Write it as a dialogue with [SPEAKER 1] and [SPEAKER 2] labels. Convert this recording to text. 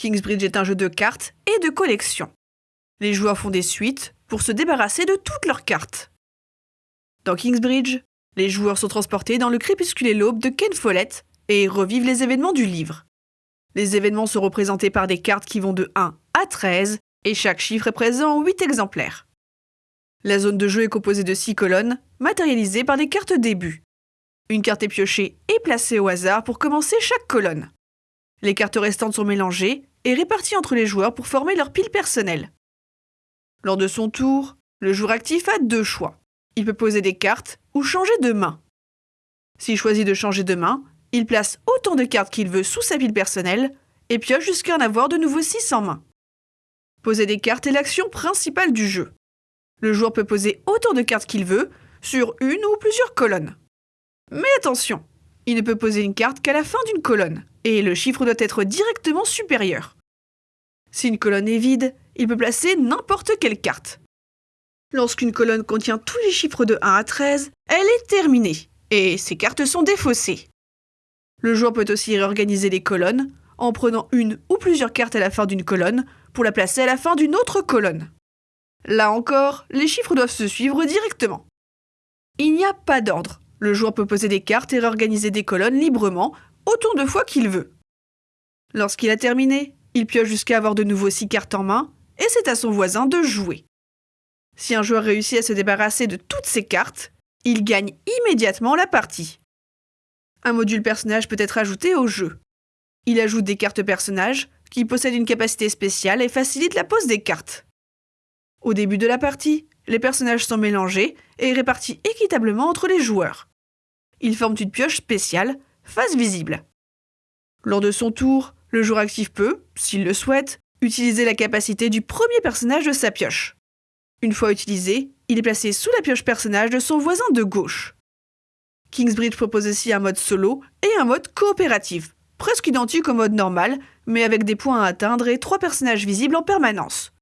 [SPEAKER 1] Kingsbridge est un jeu de cartes et de collection. Les joueurs font des suites pour se débarrasser de toutes leurs cartes. Dans Kingsbridge, les joueurs sont transportés dans le crépusculé l'aube de Ken Follett et revivent les événements du livre. Les événements sont représentés par des cartes qui vont de 1 à 13 et chaque chiffre est présent en 8 exemplaires. La zone de jeu est composée de 6 colonnes, matérialisées par des cartes début. Une carte est piochée et placée au hasard pour commencer chaque colonne. Les cartes restantes sont mélangées et réparties entre les joueurs pour former leur pile personnelle. Lors de son tour, le joueur actif a deux choix. Il peut poser des cartes ou changer de main. S'il choisit de changer de main, il place autant de cartes qu'il veut sous sa pile personnelle et pioche jusqu'à en avoir de nouveau 6 en main. Poser des cartes est l'action principale du jeu. Le joueur peut poser autant de cartes qu'il veut sur une ou plusieurs colonnes. Mais attention, il ne peut poser une carte qu'à la fin d'une colonne, et le chiffre doit être directement supérieur. Si une colonne est vide, il peut placer n'importe quelle carte. Lorsqu'une colonne contient tous les chiffres de 1 à 13, elle est terminée, et ses cartes sont défaussées. Le joueur peut aussi réorganiser les colonnes en prenant une ou plusieurs cartes à la fin d'une colonne pour la placer à la fin d'une autre colonne. Là encore, les chiffres doivent se suivre directement. Il n'y a pas d'ordre. Le joueur peut poser des cartes et réorganiser des colonnes librement autant de fois qu'il veut. Lorsqu'il a terminé, il pioche jusqu'à avoir de nouveau 6 cartes en main et c'est à son voisin de jouer. Si un joueur réussit à se débarrasser de toutes ses cartes, il gagne immédiatement la partie. Un module personnage peut être ajouté au jeu. Il ajoute des cartes personnages qui possèdent une capacité spéciale et facilite la pose des cartes. Au début de la partie, les personnages sont mélangés et répartis équitablement entre les joueurs. Ils forment une pioche spéciale, face visible. Lors de son tour, le joueur actif peut, s'il le souhaite, utiliser la capacité du premier personnage de sa pioche. Une fois utilisé, il est placé sous la pioche personnage de son voisin de gauche. Kingsbridge propose aussi un mode solo et un mode coopératif, presque identique au mode normal, mais avec des points à atteindre et trois personnages visibles en permanence.